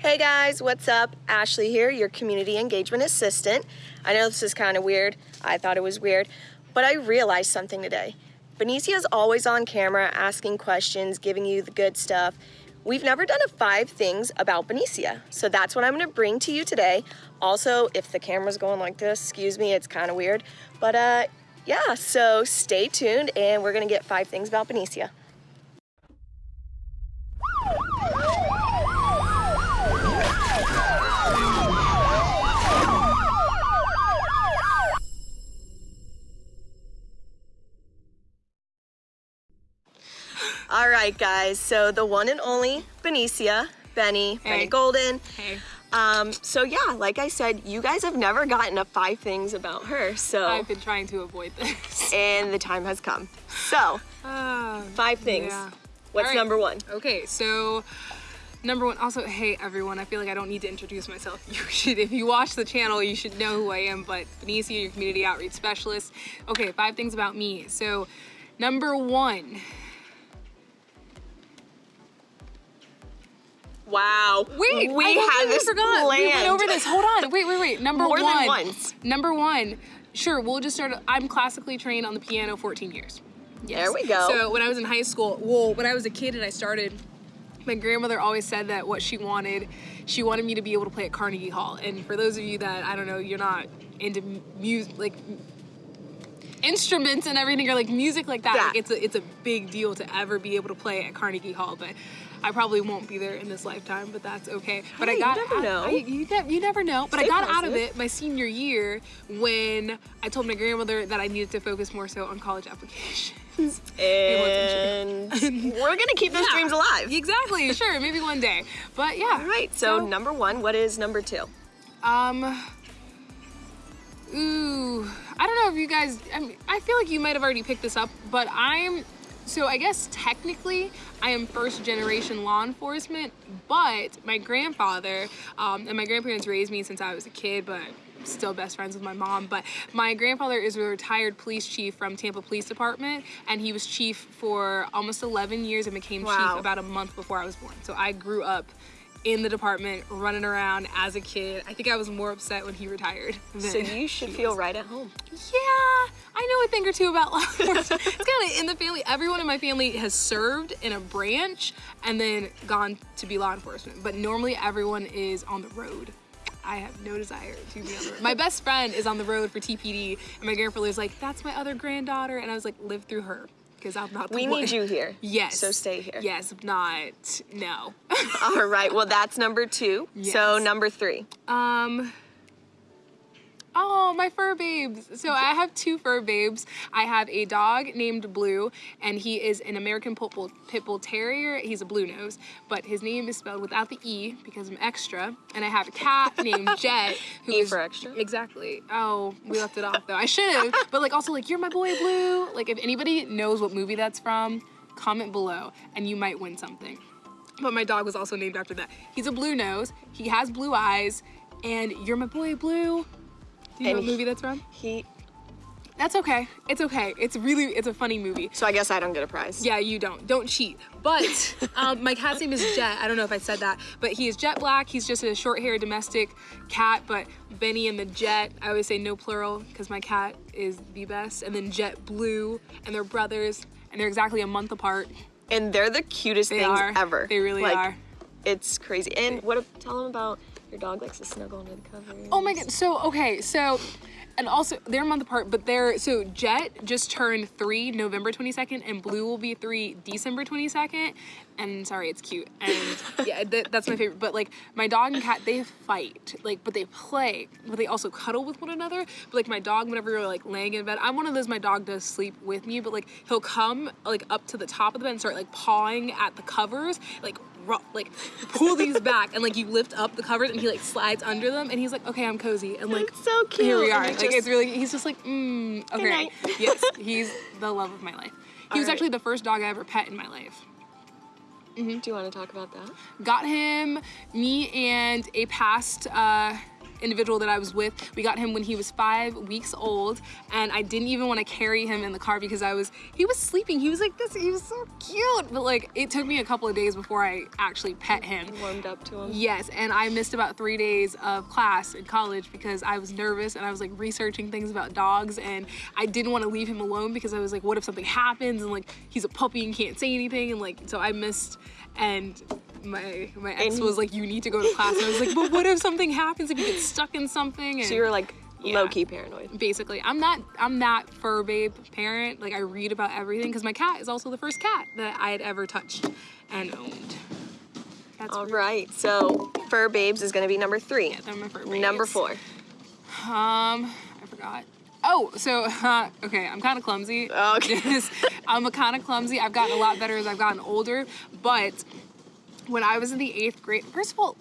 Hey guys, what's up? Ashley here, your community engagement assistant. I know this is kind of weird. I thought it was weird, but I realized something today. Benicia is always on camera asking questions, giving you the good stuff. We've never done a five things about Benicia, so that's what I'm gonna bring to you today. Also, if the camera's going like this, excuse me, it's kind of weird. But uh, yeah, so stay tuned and we're gonna get five things about Benicia. All right, guys. So the one and only Benicia, Benny, Hey. Benny Golden. Hey, Um, so yeah, like I said, you guys have never gotten a five things about her. So I've been trying to avoid this. and the time has come. So Ah, five things. yeah. What's right. number one? Okay, so number one. Also, hey everyone, I feel like I don't need to introduce myself. You should, if you watch the channel, you should know who I am. But Benicia, your community outreach specialist. Okay, five things about me. So, number one. Wow. Wait, we I had this forgot. planned. We went over this. Hold on. Wait, wait, wait. Number More than one. once. Number one. Sure, we'll just start. I'm classically trained on the piano 14 years. There we go. So when I was in high school, well, when I was a kid and I started, my grandmother always said that what she wanted, she wanted me to be able to play at Carnegie Hall. And for those of you that I don't know, you're not into music, like instruments and everything, or like music like that. Yeah. Like it's a it's a big deal to ever be able to play at Carnegie Hall, but. I probably won't be there in this lifetime, but that's okay. But Hey, I you got never out- know. I- you, ne- you never know. But Stay I got out of it my senior year when I told my grandmother that I needed to focus more so on college applications. and we're gonna keep those Yeah. dreams alive. Exactly, sure, maybe one day. But yeah. All right. So, number one. What is number two? um Ooh, I don't know if you guys I mean, I feel like you might have already picked this up, but I'm so I guess technically I am first generation law enforcement, but my grandfather um, and my grandparents raised me since I was a kid, but still best friends with my mom. But my grandfather is a retired police chief from Tampa Police Department, and he was chief for almost 11 years and became Wow. chief about a month before I was born. So I grew up in the department running around as a kid. I think I was more upset when he retired. So you should feel was. right at home. Yeah, I know a thing or two about law enforcement. it's kind of in the family. Everyone in my family has served in a branch and then gone to be law enforcement. But normally everyone is on the road. I have no desire to be on the road. My best friend is on the road for TPD, and my grandfather's like, "That's my other granddaughter," and I was like, "Live through her." Because I'm not We one. need you here. Yes. So stay here. Yes, not, no. All right. Well, that's number two. So number three. Um. Oh, my fur babes. So I have two fur babes. I have a dog named Blue, and he is an American Pit Bull, Pit Bull Terrier. He's a blue nose, but his name is spelled without the E because I'm extra. And I have a cat named Jet, who E is- for extra? Exactly. Oh, we left it off though. I should have. But like also like you're my boy Blue. Like if anybody knows what movie that's from, comment below, and you might win something. But my dog was also named after that. He's a blue nose. He has blue eyes, and you're my boy Blue. Do you know And what movie that's from? He. That's okay. It's okay. It's really it's a funny movie. So I guess I don't get a prize. Yeah, you don't. Don't cheat. But um, my cat's name is Jet. I don't know if I said that, but he is jet black. He's just a short-haired domestic cat. But Benny and the Jet, I always say no plural because my cat is the best. And then Jet Blue, and they're brothers, and they're exactly a month apart. And they're the cutest They things are. ever. They really Like, are. It's crazy. And what? Tell them about your dog likes to snuggle under the covers. Oh my god. So okay. So. And also, they're a month apart, but they're so Jet just turned three November 22nd, and Blue will be three December 22nd. And sorry, it's cute. And yeah, that, that's my favorite. But like my dog and cat, they fight, like, but they play, but they also cuddle with one another. But like my dog, whenever you're like laying in bed, I'm one of those. My dog does sleep with me, but like he'll come like up to the top of the bed and start like pawing at the covers, like like pull these back and like you lift up the covers and he like slides under them and he's like okay I'm cozy. And like It's so cute. here we are. Like it it's really he's just like mm okay. yes he's the love of my life. He was right. actually the first dog I ever pet in my life. Do you want to talk about that? got him me and a past uh individual that I was with, we got him when he was five weeks old, and I didn't even want to carry him in the car because I was he was sleeping. He was like this. He was so cute, but like it took me a couple of days before I actually pet him. Warmed up to him. Yes, and I missed about three days of class in college because I was nervous and I was like researching things about dogs and I didn't want to leave him alone because I was like, what if something happens and like he's a puppy and can't say anything and like so I missed and my my ex And- was like, you need to go to class and I was like, but what if something happens if you get stuck in something? And So you were like Yeah. low key paranoid. basically i'm that i'm that fur babe parent like i read about everything because my cat is also the first cat that i had ever touched and owned that's All rude. right. So fur babes is gonna be number three. Yeah, my fur Number four. um i forgot oh so uh, okay i'm kind of clumsy Okay. I'm a kind of clumsy i've gotten a lot better as i've gotten older but when i was in the eighth grade first of all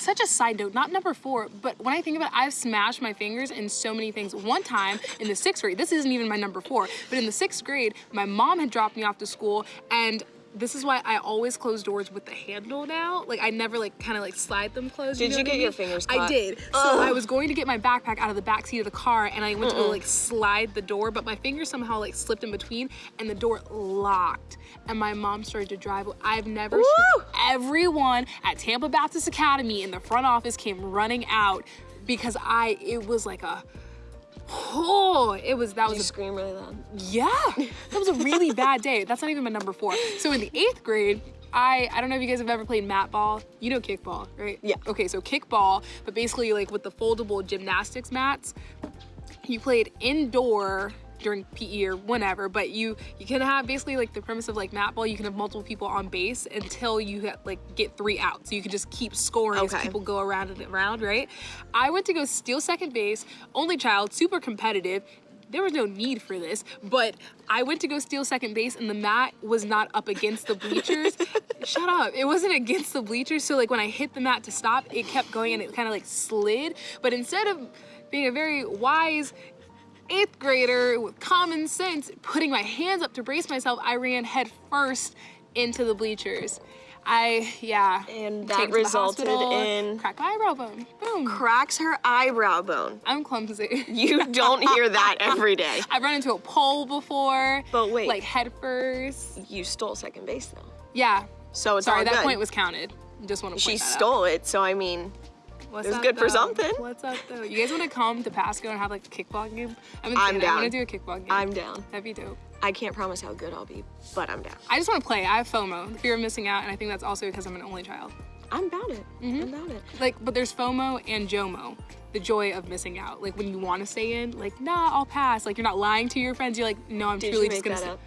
such a side note, not number four, but when I think about it, I've smashed my fingers in so many things. One time in the sixth grade, this isn't even my number four, but in the sixth grade, my mom had dropped me off to school and this is why I always close doors with the handle now. Like I never like kind of like slide them closed. Did know you what I get your fingers I caught? did. So I was going to get my backpack out of the back seat of the car and I went to go like slide the door, but my fingers somehow like slipped in between and the door locked. And my mom started to drive. I've never everyone at Tampa Baptist Academy in the front office came running out because I it was like a oh it was that Did was a scream really loud? yeah, that was a really bad day. That's not even my number four. So in the eighth grade, I I don't know if you guys have ever played mat ball. You know kickball, right? Yeah. Okay, so kickball, but basically like with the foldable gymnastics mats, you played indoor during PE or whenever, but you you can have basically like the premise of like mat ball. You can have multiple people on base until you get, like get three out. So you can just keep scoring as people go around and around, right? I went to go steal second base, only child, super competitive. There was no need for this, but I went to go steal second base and the mat was not up against the bleachers. Shut up. It wasn't against the bleachers. So like when I hit the mat to stop, it kept going and it kind of like slid. But instead of being a very wise eighth grader with common sense, putting my hands up to brace myself, I ran head first into the bleachers. I, yeah. And that resulted hospital, in Cracked my eyebrow bone. Boom. cracks her eyebrow bone. I'm clumsy. You don't hear that every day. I've run into a pole before. But wait. Like head first. You stole second base though. Yeah. So it's Sorry, that good. point was counted. Just want to she point that out. stole it, so I mean, What's It was good for something. What's up though? You guys want to come to Pasco and have like a kickball game? Been I'm saying I down. want to do a kickball game. I'm down. That'd be dope. I can't promise how good I'll be, but I'm down. I just want to play. I have FOMO, the fear of missing out, and I think that's also because I'm an only child. I'm about it. Mm-hmm. I'm about it. Like, but there's FOMO and JOMO, the joy of missing out. Like when you want to stay in, like, nah, I'll pass. Like you're not lying to your friends. You're like, no, I'm Did truly just gonna. that?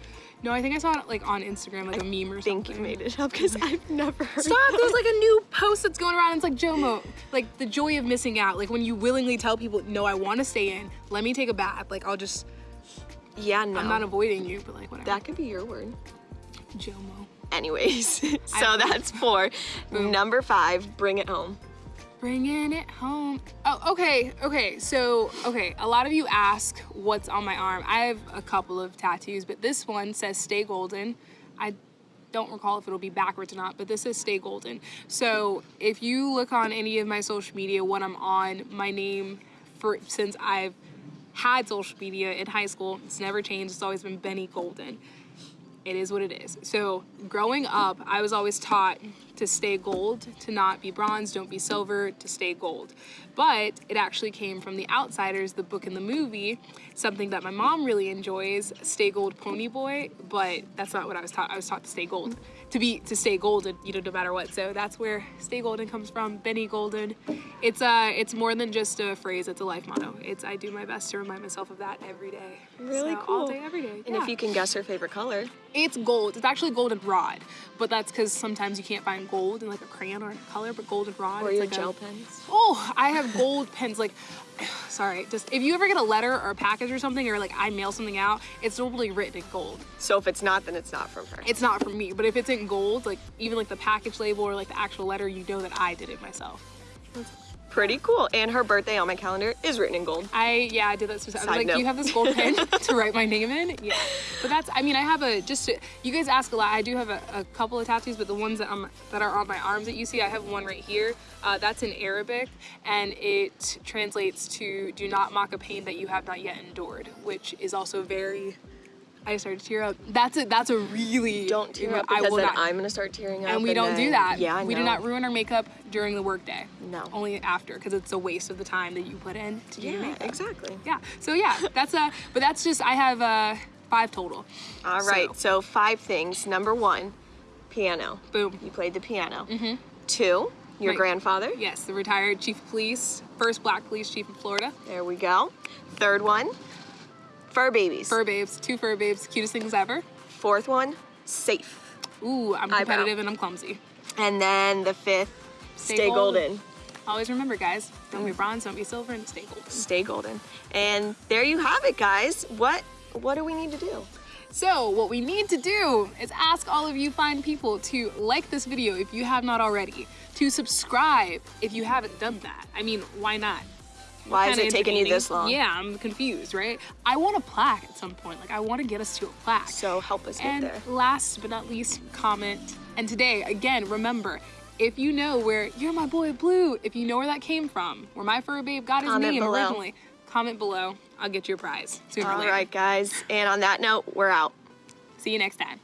No, I think I saw it like on Instagram, like a meme or I something. think you made it up because I've never heard. Stop! There's like a new post that's going around. It's like JOMO, like the joy of missing out. Like when you willingly tell people, no, I want to stay in. Let me take a bath. Like I'll just, Yeah, no. I'm not avoiding you, but like whatever. that could be your word. JOMO. Anyways, so I- that's four. Boom. Number five, bring it home. Bringing it home. Oh, okay, okay. So, okay, a lot of you ask what's on my arm. I have a couple of tattoos, but this one says "Stay Golden." I don't recall if it'll be backwards or not, but this says "Stay Golden." So, if you look on any of my social media when I'm on, my name for since I've had social media in high school, it's never changed. It's always been Benny Golden it is what it is. So growing up, I was always taught to stay gold, to not be bronze, don't be silver, to stay gold. But it actually came from The Outsiders, the book and the movie, something that my mom really enjoys, Stay Gold Pony Boy, but that's not what I was taught. I was taught to stay gold. To be to stay golden, you know, no matter what. So that's where stay golden comes from, Benny Golden. It's uh it's more than just a phrase, it's a life motto. It's I do my best to remind myself of that every day. Really So, cool. All day, every day. And yeah. if you can guess her favorite color, It's gold. It's actually goldenrod, but that's because sometimes you can't find gold in like a crayon or a color. But goldenrod. or it's your like a- gel pens. Oh, I have gold pens. Like, sorry, just if you ever get a letter or a package or something, or like I mail something out, it's normally written in gold. So if it's not, then it's not from her. It's not from me, but if it's in gold, like even like the package label or like the actual letter, you know that I did it myself. Pretty cool. And her birthday on my calendar is written in gold. I yeah, I did that specific. I was like, note. do you have this gold pen to write my name in? Yeah, but that's. I mean, I have a just. To, you guys ask a lot. I do have a, a couple of tattoos, but the ones that um that are on my arms that you see, I have one right here. Uh, that's in Arabic, and it translates to "Do not mock a pain that you have not yet endured," which is also very. I started to tear up. That's a that's a really Don't tear up I because will then not. I'm gonna start tearing up. and we don't do that. Yeah, I we do not ruin our makeup during the workday. No. Only after, because it's a waste of the time that you put in to do your Yeah, makeup. exactly. Yeah. So yeah, that's uh but that's just I have uh five total. All right. So- So, five things. Number one, piano. Boom. You played the piano. Mm-hmm. Two, your My- grandfather. Yes, the retired chief of police, first black police chief in Florida. There we go. Third one, fur babies. Fur babes, two fur babes, cutest things ever. Fourth one, safe. Ooh, I'm Eyebrow. competitive and I'm clumsy. And then the fifth, Stay stay, golden. golden. Always remember, guys, don't be bronze, don't be silver, and stay golden. Stay golden. And there you have it, guys. What what do we need to do? So what we need to do is ask all of you fine people to like this video if you have not already, to subscribe if you haven't done that. I mean, why not? Why is it taking you this long? Yeah, I'm confused, right? I want a plaque at some point. Like, I want to get us to a plaque. So help us get there. and last but not least, comment. And today, again, remember, if you know where you're my boy Blue, if you know where that came from, where my fur babe got his Comment name below. originally, comment below. I'll get you a prize sooner or later. right, guys. And on that note, we're out. See you next time.